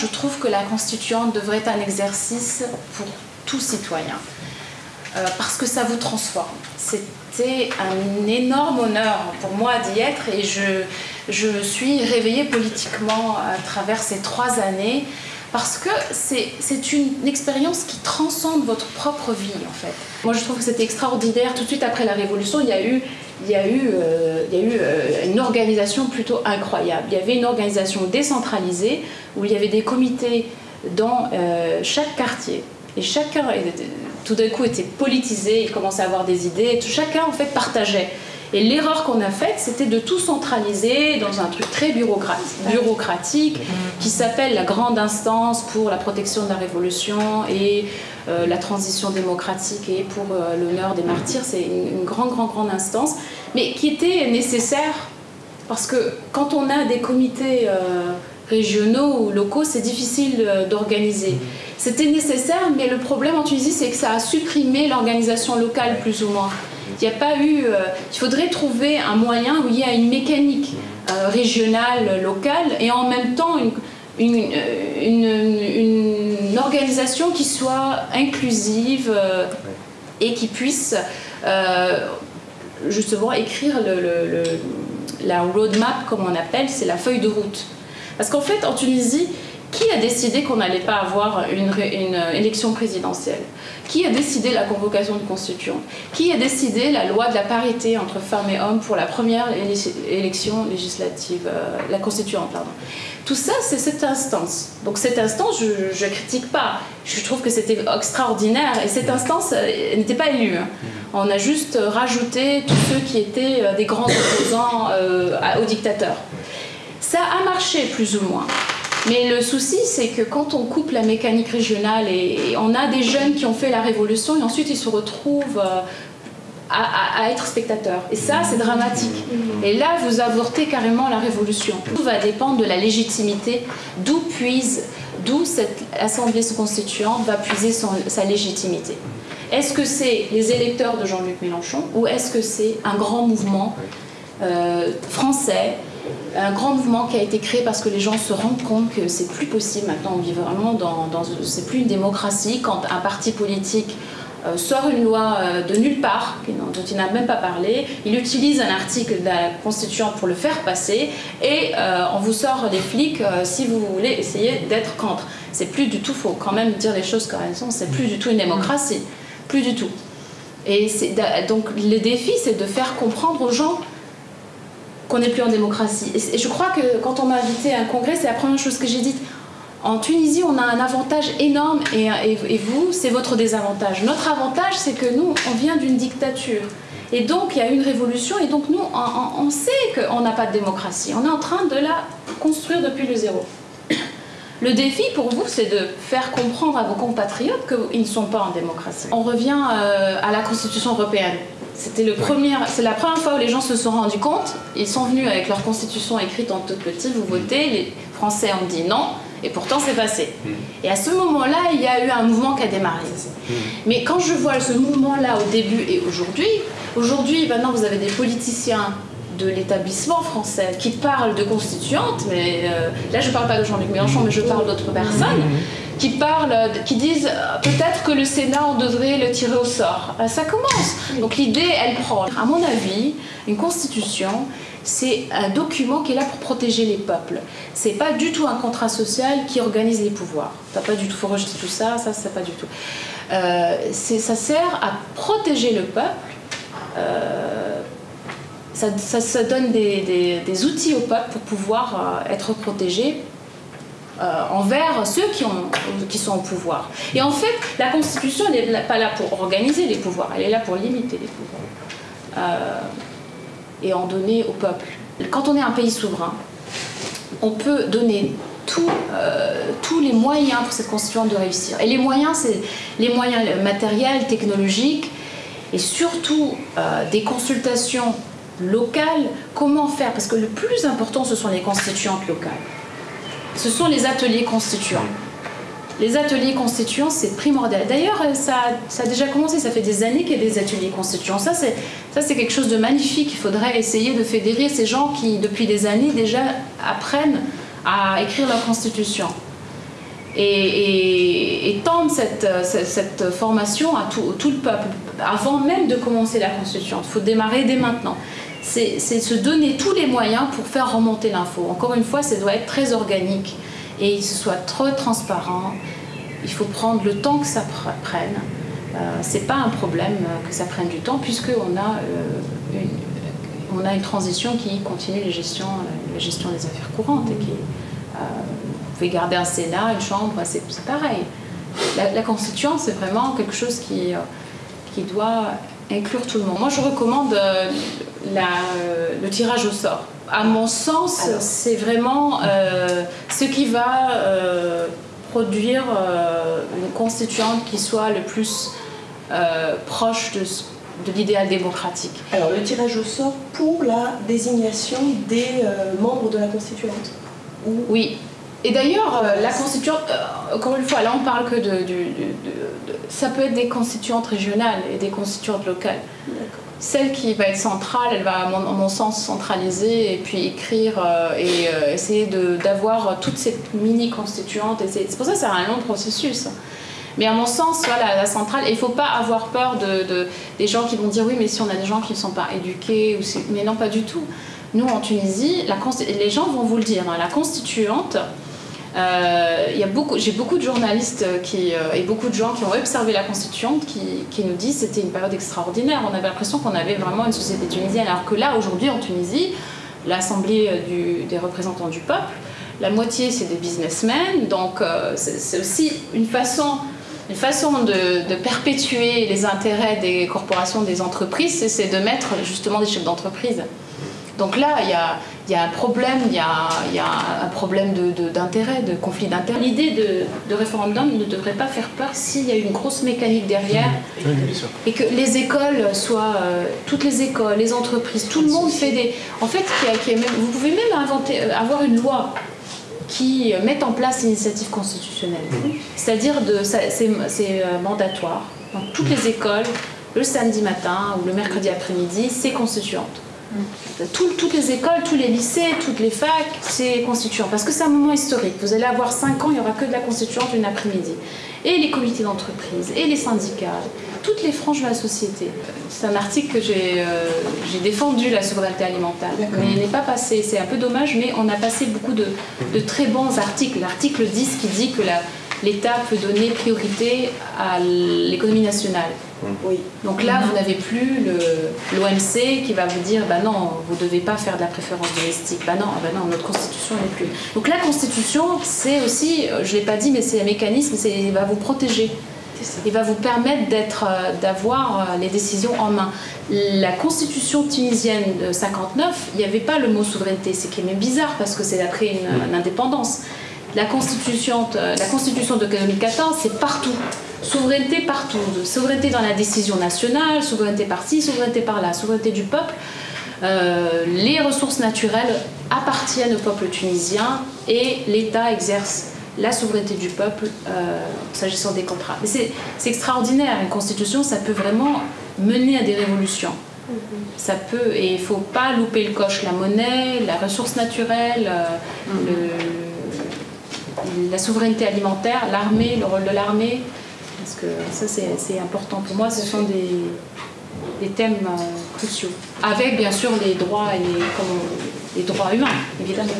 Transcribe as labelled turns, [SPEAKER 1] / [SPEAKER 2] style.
[SPEAKER 1] Je trouve que la constituante devrait être un exercice pour tout citoyen, euh, parce que ça vous transforme. C'était un énorme honneur pour moi d'y être et je, je suis réveillée politiquement à travers ces trois années parce que c'est une expérience qui transcende votre propre vie en fait. Moi je trouve que c'était extraordinaire. Tout de suite après la Révolution, il y a eu, il y a eu, euh, il y a eu euh, une organisation plutôt incroyable. Il y avait une organisation décentralisée où il y avait des comités dans euh, chaque quartier et chacun tout d'un coup était politisé, il commençait à avoir des idées, et tout, chacun en fait partageait. Et l'erreur qu'on a faite, c'était de tout centraliser dans un truc très bureaucratique qui s'appelle la grande instance pour la protection de la révolution et euh, la transition démocratique et pour euh, l'honneur des martyrs. C'est une, grande, grande, grande instance, mais qui était nécessaire parce que quand on a des comités euh, régionaux ou locaux, c'est difficile d'organiser. C'était nécessaire, mais le problème en Tunisie, c'est que ça a supprimé l'organisation locale plus ou moins. Il n'y a pas eu. Euh, il faudrait trouver un moyen où il y a une mécanique euh, régionale, locale, et en même temps une, une, organisation qui soit inclusive euh, et qui puisse justement écrire la roadmap, comme on appelle, c'est la feuille de route. Parce qu'en fait, en Tunisie, qui a décidé qu'on n'allait pas avoir une, élection présidentielle? Qui a décidé la convocation de constituants Qui a décidé la loi de la parité entre femmes et hommes pour la première élection législative, euh, la constituante, pardon? Tout ça, c'est cette instance. Donc cette instance, je ne critique pas. Je trouve que c'était extraordinaire. Et cette instance euh, n'était pas élue. Hein. On a juste rajouté tous ceux qui étaient euh, des grands opposants au dictateur. Ça a marché plus ou moins. Mais le souci, c'est que quand on coupe la mécanique régionale et, on a des jeunes qui ont fait la révolution et ensuite ils se retrouvent euh, à, être spectateurs. Et ça, c'est dramatique. Et là, vous avortez carrément la révolution. Tout va dépendre de la légitimité, d'où puise, d'où cette assemblée constituante va puiser sa légitimité. Est-ce que c'est les électeurs de Jean-Luc Mélenchon ou est-ce que c'est un grand mouvement euh, français un grand mouvement qui a été créé parce que les gens se rendent compte que c'est plus possible maintenant. On vit vraiment dans, c'est plus une démocratie quand un parti politique euh, sort une loi euh, de nulle part, dont il n'a même pas parlé, il utilise un article de la Constituante pour le faire passer et euh, on vous sort les flics si vous voulez essayer d'être contre. C'est plus du tout, faut quand même dire les choses comme elles sont, c'est plus du tout une démocratie, plus du tout. Et donc le défi, c'est de faire comprendre aux gens qu'on n'est plus en démocratie. Et, je crois que quand on m'a invité à un congrès, c'est la première chose que j'ai dite. En Tunisie, on a un avantage énorme et, vous, c'est votre désavantage. Notre avantage, c'est que nous, on vient d'une dictature. Et donc, il y a une révolution et donc nous, on, sait qu'on n'a pas de démocratie. On est en train de la construire depuis le zéro. Le défi pour vous, c'est de faire comprendre à vos compatriotes qu'ils ne sont pas en démocratie. On revient euh, à la Constitution européenne. C'était le premier, c'est la première fois où les gens se sont rendus compte. Ils sont venus avec leur constitution écrite en tout petit, vous votez, les Français ont dit non, et pourtant c'est passé. Hmm. Et à ce moment-là, il y a eu un mouvement qui a démarré. Hmm. Mais quand je vois ce mouvement-là au début et aujourd'hui, aujourd'hui, maintenant vous avez des politiciens de l'établissement français qui parlent de constituante, mais euh, là je ne parle pas de Jean-Luc Mélenchon, mais je parle d'autres personnes. Qui parlent, qui disent euh, peut-être que le Sénat, on devrait le tirer au sort. Euh, ça commence. Donc l'idée, elle prend. À mon avis, une constitution, c'est un document qui est là pour protéger les peuples. C'est pas du tout un contrat social qui organise les pouvoirs. T'as pas du tout, faut rejeter tout ça, ça, c'est pas du tout. Euh, ça sert à protéger le peuple. ça, donne des, outils au peuple pour pouvoir être protégé envers ceux qui, ont, qui sont au pouvoir. Et en fait, la Constitution n'est pas là pour organiser les pouvoirs, elle est là pour limiter les pouvoirs euh, et en donner au peuple. Quand on est un pays souverain, on peut donner euh, tous les moyens pour cette Constitution de réussir. Et les moyens, c'est les moyens matériels, technologiques, et surtout des consultations locales. Comment faire? Parce que le plus important, ce sont les constituantes locales ce sont les ateliers constituants. Les ateliers constituants, c'est primordial. D'ailleurs, ça, ça, a déjà commencé, ça fait des années qu'il y a des ateliers constituants. Ça, c'est, quelque chose de magnifique. Il faudrait essayer de fédérer ces gens qui, depuis des années, déjà apprennent à écrire leur constitution. et, et, tendre cette, cette, formation à tout, le peuple, avant même de commencer la Constitution. Il faut démarrer dès maintenant. C'est se donner tous les moyens pour faire remonter l'info. Encore une fois, ça doit être très organique et ce soit trop transparent. Il faut prendre le temps que ça prenne. Euh, c'est pas un problème que ça prenne du temps puisqu'on a, euh, une, a une transition qui continue les gestions, la gestion des affaires courantes et qui euh, vous pouvez garder un Sénat, une Chambre, c'est pareil. La, Constitution, c'est vraiment quelque chose qui, euh, qui doit inclure tout le monde. Moi, je recommande euh, la, le tirage au sort. À mon sens, c'est vraiment euh, ce qui va produire une constituante qui soit le plus proche de, de l'idéal démocratique.
[SPEAKER 2] Alors, le tirage au sort pour la désignation des membres de la constituante
[SPEAKER 1] Oui, et d'ailleurs, euh, la constituante, euh, encore une fois, là on parle que de, Ça peut être des constituantes régionales et des constituantes locales. Celle qui va être centrale, elle va, à mon, sens, centraliser et puis écrire euh, et essayer d'avoir toutes ces mini-constituantes. C'est pour ça que c'est un long processus. Mais à mon sens, voilà, la centrale, il ne faut pas avoir peur de, des gens qui vont dire oui, mais si on a des gens qui ne sont pas éduqués, ou mais non, pas du tout. Nous, en Tunisie, les gens vont vous le dire, hein, la constituante, euh, j'ai beaucoup de journalistes qui, euh, et beaucoup de gens qui ont observé la Constituante qui, nous disent que c'était une période extraordinaire. On avait l'impression qu'on avait vraiment une société tunisienne, alors que là, aujourd'hui, en Tunisie, l'Assemblée euh, des représentants du peuple, la moitié, c'est des businessmen. Donc, c'est aussi une façon, une façon de, de, perpétuer les intérêts des corporations, des entreprises, c'est de mettre justement des chefs d'entreprise. Donc là, il y a, il y a un problème, il y a, il y a un problème d'intérêt, de, conflit d'intérêt. L'idée de, référendum ne devrait pas faire peur s'il y a une grosse mécanique derrière et que les écoles soient, euh, toutes les écoles, les entreprises, tout le monde fait des... En fait, vous pouvez même inventer, euh, avoir une loi qui mette en place l'initiative constitutionnelle. C'est-à-dire de, c'est, euh, mandatoire. Dans toutes les écoles, le samedi matin ou le mercredi après-midi, c'est constituante. Toutes les écoles, tous les lycées, toutes les facs, c'est constituant. Parce que c'est un moment historique. Vous allez avoir 5 ans, il n'y aura que de la constituante une après-midi. Et les comités d'entreprise, et les syndicats, toutes les franges de la société. C'est un article que j'ai euh, défendu, la souveraineté alimentaire. Mais il n'est pas passé. C'est un peu dommage, mais on a passé beaucoup de, de très bons articles. L'article 10 qui dit que l'État peut donner priorité à l'économie nationale. Oui. Donc là, vous n'avez plus l'OMC qui va vous dire bah non, vous ne devez pas faire de la préférence domestique. Bah non, bah non notre constitution n'est plus. Donc la constitution, c'est aussi, je ne l'ai pas dit, mais c'est un mécanisme, il va vous protéger. Il va vous permettre euh, d'avoir euh, les décisions en main. La constitution tunisienne de 59, il n'y avait pas le mot souveraineté, c'est qui est même bizarre parce que c'est après une, une indépendance. La constitution, euh, la constitution de 2014, c'est partout. Souveraineté partout. Souveraineté dans la décision nationale, souveraineté par-ci, souveraineté par-là, souveraineté du peuple. Euh, les ressources naturelles appartiennent au peuple tunisien et l'État exerce la souveraineté du peuple euh, s'agissant des contrats. Mais c'est extraordinaire, une constitution, ça peut vraiment mener à des révolutions. Mm-hmm. Ça peut, et il ne faut pas louper le coche, la monnaie, la ressource naturelle, mm-hmm. le, la souveraineté alimentaire, l'armée, le rôle de l'armée, parce que ça c'est important pour moi, ce sont des, thèmes euh, cruciaux. Avec bien sûr les droits, et les droits humains, évidemment.